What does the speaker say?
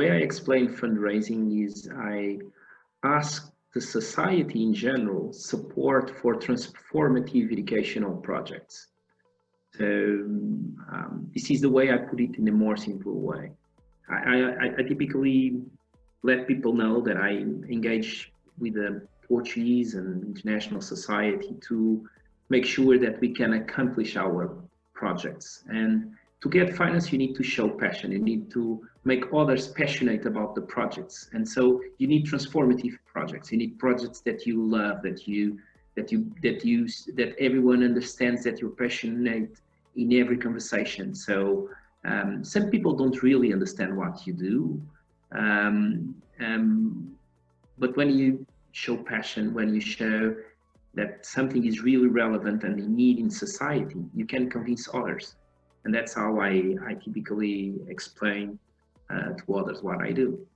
way I explain fundraising is I ask the society in general support for transformative educational projects. So um, this is the way I put it in a more simple way. I, I, I typically let people know that I engage with the Portuguese and international society to make sure that we can accomplish our projects. And to get finance, you need to show passion. You need to make others passionate about the projects. And so you need transformative projects. You need projects that you love, that you that you that you that everyone understands that you're passionate in every conversation. So um, some people don't really understand what you do, um, um, but when you show passion, when you show that something is really relevant and in need in society, you can convince others. And that's how I, I typically explain uh, to others what I do.